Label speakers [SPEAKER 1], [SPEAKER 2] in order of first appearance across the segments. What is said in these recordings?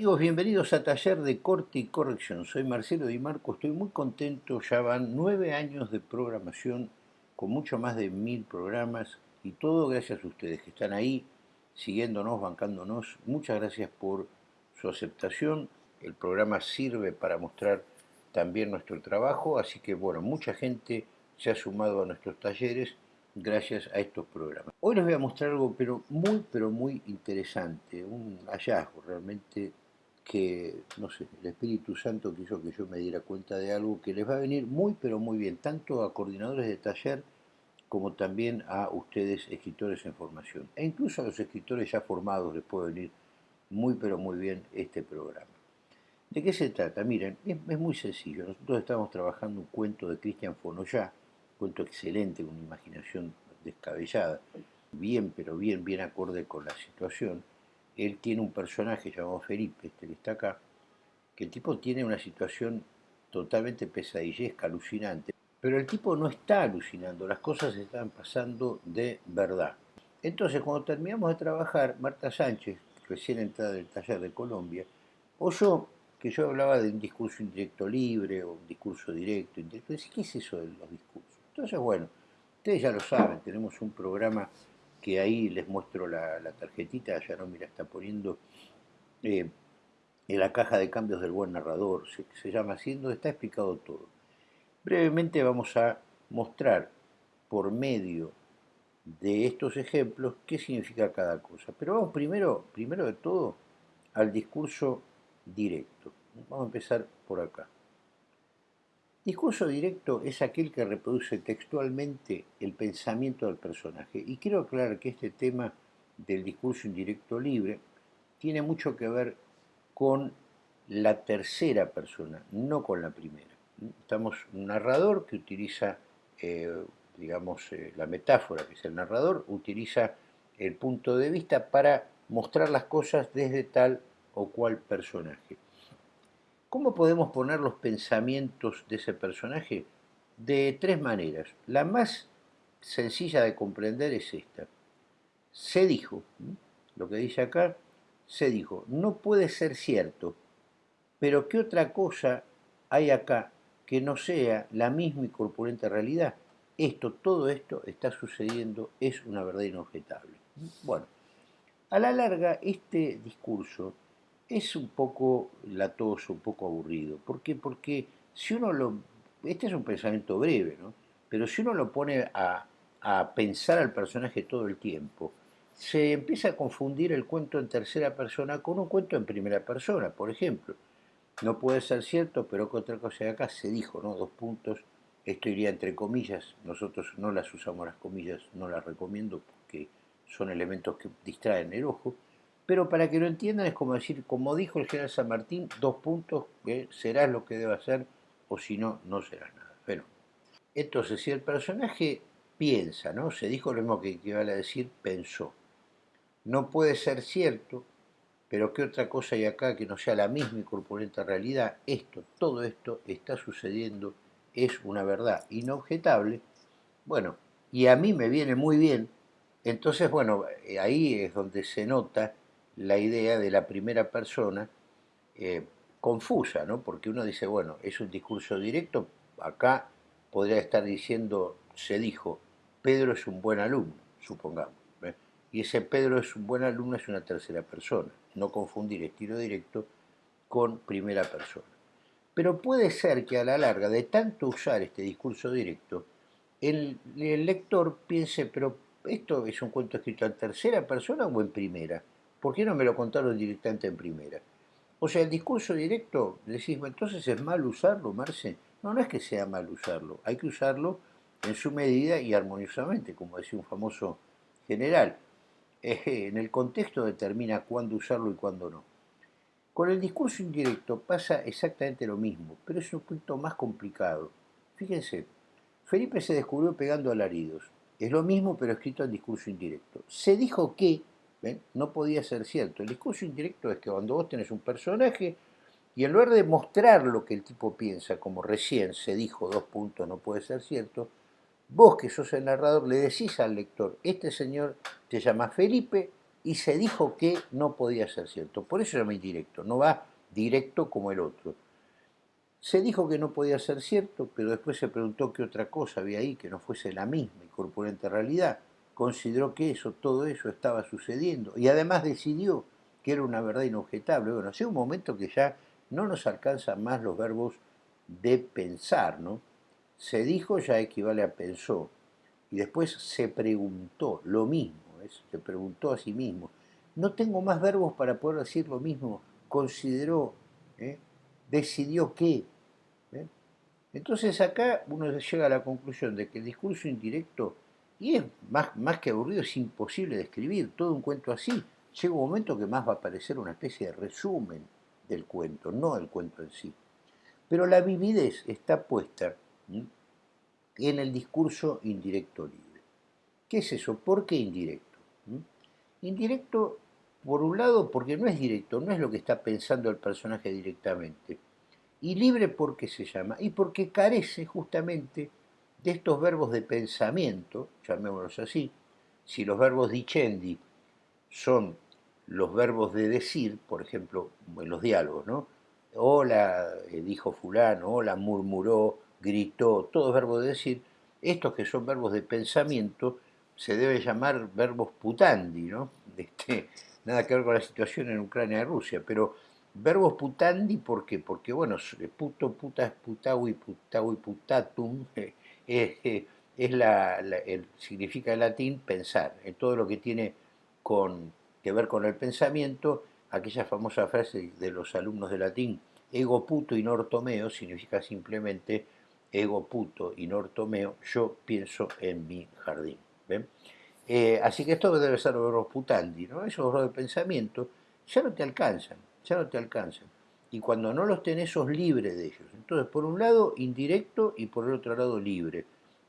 [SPEAKER 1] Amigos, bienvenidos a Taller de Corte y Corrección. Soy Marcelo Di Marco, estoy muy contento. Ya van nueve años de programación con mucho más de mil programas y todo gracias a ustedes que están ahí siguiéndonos, bancándonos. Muchas gracias por su aceptación. El programa sirve para mostrar también nuestro trabajo, así que bueno, mucha gente se ha sumado a nuestros talleres gracias a estos programas. Hoy les voy a mostrar algo pero muy, pero muy interesante, un hallazgo realmente que, no sé, el Espíritu Santo quiso que yo me diera cuenta de algo que les va a venir muy, pero muy bien, tanto a coordinadores de taller como también a ustedes, escritores en formación. E incluso a los escritores ya formados les puede venir muy, pero muy bien este programa. ¿De qué se trata? Miren, es, muy sencillo. Nosotros estamos trabajando un cuento de Cristian Fonoyá, cuento excelente, con una imaginación descabellada, bien, pero bien, bien acorde con la situación él tiene un personaje llamado Felipe, este que está acá, que el tipo tiene una situación totalmente pesadillesca, alucinante, pero el tipo no está alucinando, las cosas están pasando de verdad. Entonces, cuando terminamos de trabajar, Marta Sánchez, recién entrada del taller de Colombia, oyó que yo hablaba de un discurso indirecto libre o un discurso directo, indirecto. ¿Qué es eso de los discursos? Entonces, bueno, ustedes ya lo saben, tenemos un programa que ahí les muestro la, tarjetita, ya no, mira, está poniendo eh, en la caja de cambios del buen narrador, se, llama así, donde está explicado todo. Brevemente vamos a mostrar por medio de estos ejemplos qué significa cada cosa. Pero vamos primero, primero de todo al discurso directo. Vamos a empezar por acá. Discurso directo es aquel que reproduce textualmente el pensamiento del personaje. Y quiero aclarar que este tema del discurso indirecto libre tiene mucho que ver con la tercera persona, no con la primera. Estamos un narrador que utiliza, eh, digamos, eh, la metáfora que es el narrador, utiliza el punto de vista para mostrar las cosas desde tal o cual personaje. ¿Cómo podemos poner los pensamientos de ese personaje? De tres maneras. La más sencilla de comprender es esta. Se dijo, lo que dice acá, se dijo, no puede ser cierto, pero ¿qué otra cosa hay acá que no sea la misma y corpulenta realidad? Esto, todo esto está sucediendo, es una verdad inobjetable. Bueno, a la larga, este discurso es un poco latoso, un poco aburrido. ¿Por qué? Porque si uno lo... Este es un pensamiento breve, ¿no? Pero si uno lo pone a, a pensar al personaje todo el tiempo, se empieza a confundir el cuento en tercera persona con un cuento en primera persona, por ejemplo. No puede ser cierto, pero que otra cosa de acá se dijo, ¿no? Dos puntos, esto iría entre comillas, nosotros no las usamos las comillas, no las recomiendo porque son elementos que distraen el ojo, pero para que lo entiendan es como decir, como dijo el general San Martín, dos puntos, que serás lo que deba ser, o si no, no serás nada. Bueno, entonces, si el personaje piensa, ¿no? Se dijo lo mismo que equivale a decir pensó. No puede ser cierto, pero ¿qué otra cosa hay acá que no sea la misma y corpulenta realidad? Esto, todo esto está sucediendo, es una verdad inobjetable. Bueno, y a mí me viene muy bien, entonces, bueno, ahí es donde se nota la idea de la primera persona eh, confusa, ¿no? Porque uno dice, bueno, es un discurso directo, acá podría estar diciendo, se dijo, Pedro es un buen alumno, supongamos. Y ese Pedro es un buen alumno es una tercera persona, no confundir estilo directo con primera persona. Pero puede ser que a la larga, de tanto usar este discurso directo, el, el lector piense, pero esto es un cuento escrito en tercera persona o en primera. ¿Por qué no me lo contaron directamente en primera? O sea, el discurso directo, decís, entonces es mal usarlo, Marce. No, no es que sea mal usarlo, hay que usarlo en su medida y armoniosamente, como decía un famoso general. en el contexto determina cuándo usarlo y cuándo no. Con el discurso indirecto pasa exactamente lo mismo, pero es un punto más complicado. Fíjense, Felipe se descubrió pegando alaridos. Es lo mismo, pero escrito en discurso indirecto. Se dijo que no podía ser cierto. El discurso indirecto es que cuando vos tenés un personaje y en lugar de mostrar lo que el tipo piensa, como recién se dijo, dos puntos, no puede ser cierto, vos que sos el narrador le decís al lector, este señor te llama Felipe y se dijo que no podía ser cierto. Por eso se llama indirecto, no va directo como el otro. Se dijo que no podía ser cierto, pero después se preguntó qué otra cosa había ahí que no fuese la misma y corpulenta realidad. Consideró que eso, todo eso estaba sucediendo y además decidió que era una verdad inobjetable. Bueno, hace un momento que ya no nos alcanzan más los verbos de pensar, ¿no? Se dijo ya equivale a pensó y después se preguntó lo mismo, se preguntó a sí mismo. No tengo más verbos para poder decir lo mismo. Consideró, ¿eh? decidió qué. ¿eh? Entonces acá uno llega a la conclusión de que el discurso indirecto, y es más, más que aburrido, es imposible de escribir, todo un cuento así. Llega un momento que más va a parecer una especie de resumen del cuento, no el cuento en sí. Pero la vividez está puesta en el discurso indirecto libre. ¿Qué es eso? ¿Por qué indirecto? Indirecto por un lado, porque no es directo, no es lo que está pensando el personaje directamente. Y libre porque se llama, y porque carece justamente de estos verbos de pensamiento, llamémoslos así. Si los verbos dicendi son los verbos de decir, por ejemplo, en los diálogos, ¿no? Hola, eh, dijo fulano, hola, murmuró, gritó, todos verbos de decir, estos que son verbos de pensamiento se debe llamar verbos putandi, ¿no? Este, nada que ver con la situación en Ucrania y Rusia, pero verbos putandi, ¿por qué? Porque, bueno, puto, putas, putaui, putaui, putatum, eh, eh, es la, el, significa en latín pensar, en todo lo que tiene con, que ver con el pensamiento, aquella famosa frase de los alumnos de latín, ego puto y nortomeo, significa simplemente ego puto y nortomeo, yo pienso en mi jardín. ¿ven? Eh, así que esto debe ser verbos putandi, ¿no? Esos de pensamiento ya no te alcanzan, ya no te alcanzan. Y cuando no los tenés, sos libre de ellos. Entonces, por un lado, indirecto y por el otro lado, libre.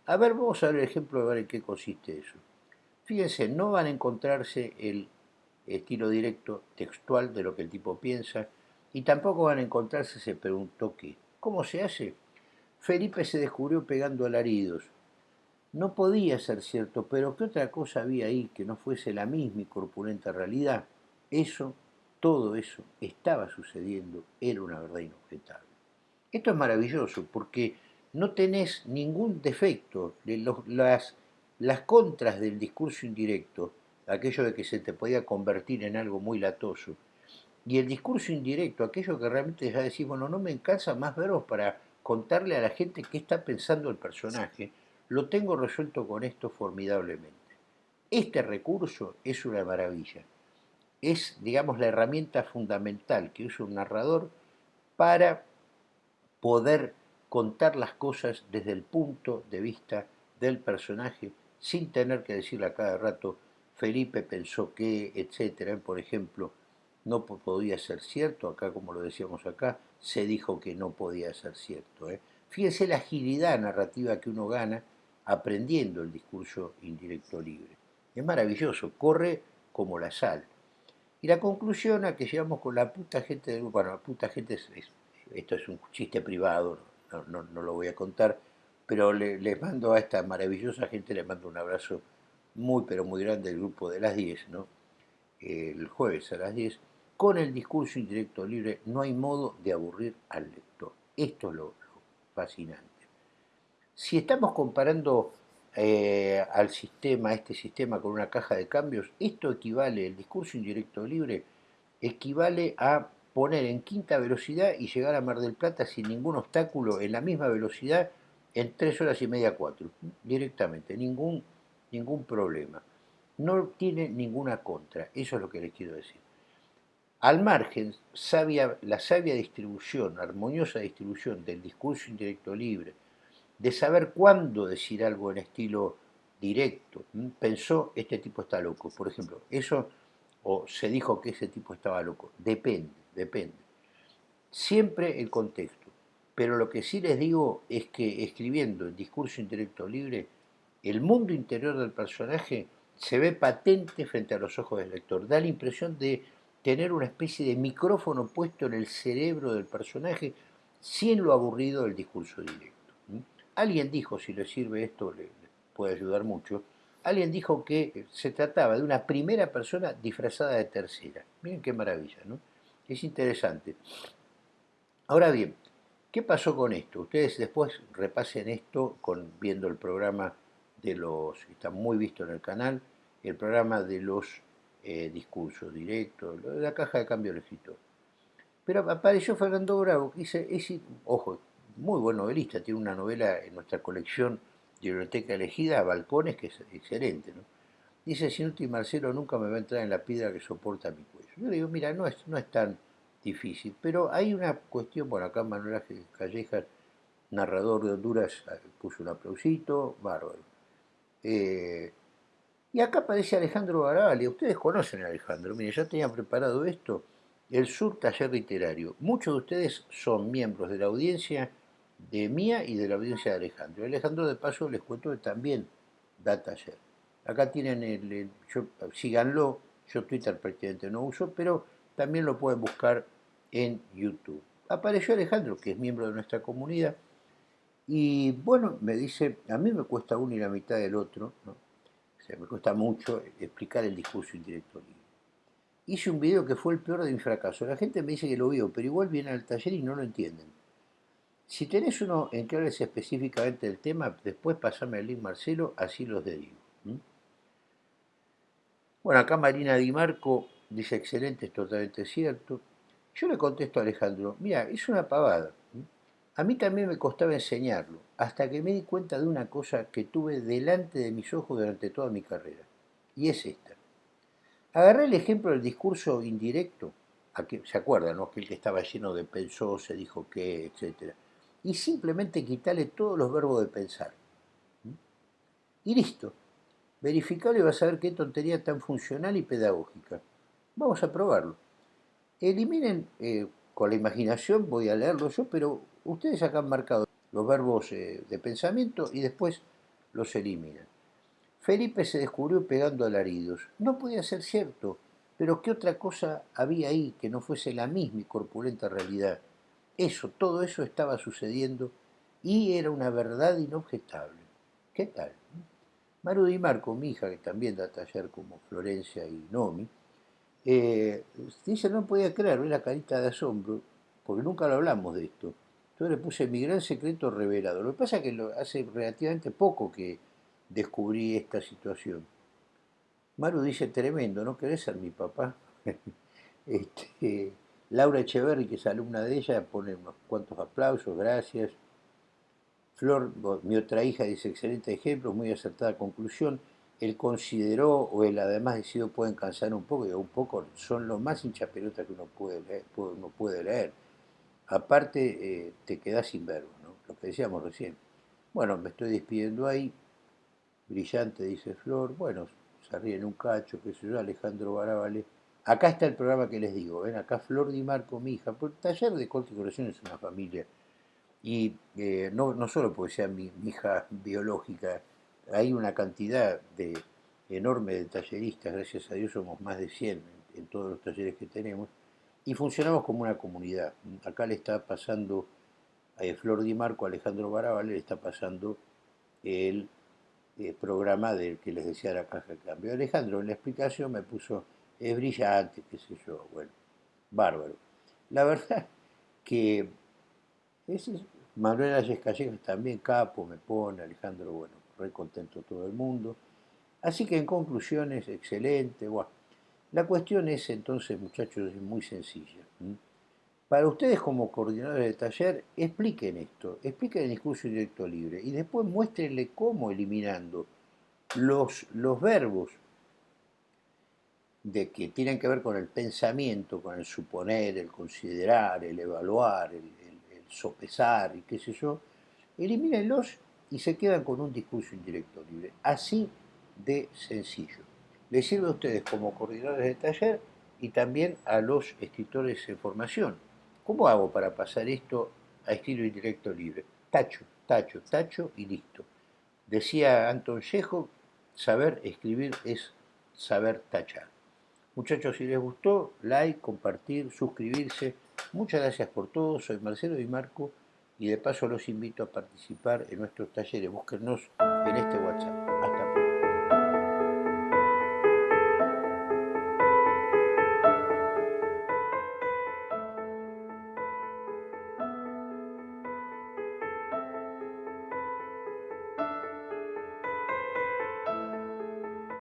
[SPEAKER 1] A ver, vamos a ver el ejemplo de ver en qué consiste eso. Fíjense, no van a encontrarse el estilo directo textual de lo que el tipo piensa y tampoco van a encontrarse se preguntó qué. ¿Cómo se hace? Felipe se descubrió pegando alaridos. No podía ser cierto, pero ¿qué otra cosa había ahí que no fuese la misma y corpulenta realidad? Eso, todo eso, estaba sucediendo, era una verdad inobjetable. Esto es maravilloso porque no tenés ningún defecto. las, las contras del discurso indirecto, aquello de que se te podía convertir en algo muy latoso, y el discurso indirecto, aquello que realmente ya decís, bueno, no me cansa más verbos para contarle a la gente qué está pensando el personaje, lo tengo resuelto con esto formidablemente. Este recurso es una maravilla. Es, digamos, la herramienta fundamental que usa un narrador para poder contar las cosas desde el punto de vista del personaje sin tener que decirle a cada rato Felipe pensó que, etcétera. Por ejemplo, no podía ser cierto, acá como lo decíamos acá, se dijo que no podía ser cierto. ¿eh? Fíjense la agilidad narrativa que uno gana aprendiendo el discurso indirecto libre. Es maravilloso, corre como la sal. Y la conclusión a que llegamos con la puta gente del bueno, la puta gente, es, esto es un chiste privado, no, lo voy a contar, pero les mando a esta maravillosa gente, les mando un abrazo muy, pero muy grande del grupo de las 10, ¿no? el jueves a las 10, con el discurso indirecto libre no hay modo de aburrir al lector. Esto es lo fascinante. Si estamos comparando eh, al sistema, este sistema con una caja de cambios, esto equivale, el discurso indirecto libre, equivale a poner en quinta velocidad y llegar a Mar del Plata sin ningún obstáculo en la misma velocidad en tres horas y media, cuatro, directamente, ningún, ningún problema. No tiene ninguna contra, eso es lo que les quiero decir. Al margen, la sabia distribución, armoniosa distribución del discurso indirecto libre, de saber cuándo decir algo en estilo directo. Pensó, este tipo está loco, por ejemplo. Eso, o se dijo que ese tipo estaba loco. Depende, depende. Siempre el contexto. Pero lo que sí les digo es que escribiendo el discurso intelecto libre, el mundo interior del personaje se ve patente frente a los ojos del lector. Da la impresión de tener una especie de micrófono puesto en el cerebro del personaje sin lo aburrido del discurso directo. Alguien dijo, si le sirve esto, le, puede ayudar mucho, alguien dijo que se trataba de una primera persona disfrazada de tercera. Miren qué maravilla, ¿no? Es interesante. Ahora bien, ¿qué pasó con esto? Ustedes después repasen esto con, viendo el programa de los, está muy visto en el canal, el programa de los eh, discursos directos, la caja de cambio del escritor. Pero apareció Fernando Bravo, que dice, ojo, muy buen novelista, tiene una novela en nuestra colección de biblioteca elegida, Balcones, que es excelente, ¿no? Dice, Sinuti Marcelo nunca me va a entrar en la piedra que soporta mi cuello. Yo le digo, mira, no es, no es tan difícil, pero hay una cuestión, bueno, acá Manuel Callejas, narrador de Honduras, puso un aplausito, bárbaro. Eh, y acá aparece Alejandro Barabali, ustedes conocen a Alejandro, mire, ya tenían preparado esto, el Sur Taller Literario. Muchos de ustedes son miembros de la audiencia de mía y de la audiencia de Alejandro. Alejandro, de paso, les cuento que también da taller. Acá tienen el, síganlo, yo Twitter prácticamente no uso, pero también lo pueden buscar en YouTube. Apareció Alejandro, que es miembro de nuestra comunidad, y bueno, me dice, a mí me cuesta uno y la mitad del otro, ¿no? o sea, me cuesta mucho explicar el discurso indirecto libre. Hice un video que fue el peor de mi fracaso. La gente me dice que lo vio, pero igual viene al taller y no lo entienden. Si tenés uno en que específicamente del tema, después pasame el link Marcelo, así los derivo. Bueno, acá Marina Di Marco dice, excelente, es totalmente cierto. Yo le contesto a Alejandro, mira, es una pavada. A mí también me costaba enseñarlo, hasta que me di cuenta de una cosa que tuve delante de mis ojos durante toda mi carrera. Y es esta. Agarré el ejemplo del discurso indirecto, ¿se acuerdan? No? Aquel que estaba lleno de pensó, se dijo qué, etcétera y simplemente quitarle todos los verbos de pensar. Y listo. Verificarlo y vas a ver qué tontería tan funcional y pedagógica. Vamos a probarlo. Eliminen, eh, con la imaginación, voy a leerlo yo, pero ustedes acá han marcado los verbos eh, de pensamiento y después los eliminan. Felipe se descubrió pegando alaridos. No podía ser cierto, pero ¿qué otra cosa había ahí que no fuese la misma y corpulenta realidad? Eso, todo eso estaba sucediendo y era una verdad inobjetable. ¿Qué tal? Maru Di Marco, mi hija, que también da taller como Florencia y Nomi, eh, dice, no podía creer, la carita de asombro, porque nunca lo hablamos de esto. Entonces le puse mi gran secreto revelado. Lo que pasa es que hace relativamente poco que descubrí esta situación. Maru dice, tremendo, ¿no querés ser mi papá? este, Laura Echeverri, que es alumna de ella, pone unos cuantos aplausos, gracias. Flor, mi otra hija, dice, excelente ejemplo, muy acertada conclusión. Él consideró, o él además decidió, pueden cansar un poco, y un poco son lo más hinchapelotas que uno puede leer. Uno puede leer. Aparte, eh, te quedas sin verbo, ¿no? lo que decíamos recién. Bueno, me estoy despidiendo ahí. Brillante, dice Flor. Bueno, se ríen un cacho, qué sé yo, Alejandro Barabale Acá está el programa que les digo, ven acá Flor Di Marco, mi hija, porque Taller de Corte y es una familia. Y eh, no, no solo porque sea mi, hija biológica, hay una cantidad de, enorme de talleristas, gracias a Dios somos más de 100 en, todos los talleres que tenemos, y funcionamos como una comunidad. Acá le está pasando a Flor Di Marco, Alejandro Barabal, le está pasando el, eh, programa del que les decía la caja de cambio. Alejandro en la explicación me puso es brillante, qué sé yo, bueno, bárbaro. La verdad que ese es, Manuel Ayes Callejas también capo, me pone, Alejandro, bueno, re contento todo el mundo. Así que en conclusiones, excelente. Bueno. La cuestión es entonces, muchachos, es muy sencilla. Para ustedes como coordinadores de taller, expliquen esto, expliquen el discurso directo libre y después muéstrenle cómo eliminando los, los verbos de que tienen que ver con el pensamiento, con el suponer, el considerar, el evaluar, el, sopesar y qué sé yo, elimínenlos y se quedan con un discurso indirecto libre. Así de sencillo. Les sirve a ustedes como coordinadores de taller y también a los escritores en formación. ¿Cómo hago para pasar esto a estilo indirecto libre? Tacho, tacho, tacho y listo. Decía Anton Chejo, saber escribir es saber tachar. Muchachos, si les gustó, like, compartir, suscribirse. Muchas gracias por todo. Soy Marcelo Di Marco y de paso los invito a participar en nuestros talleres. Búsquenos en este WhatsApp.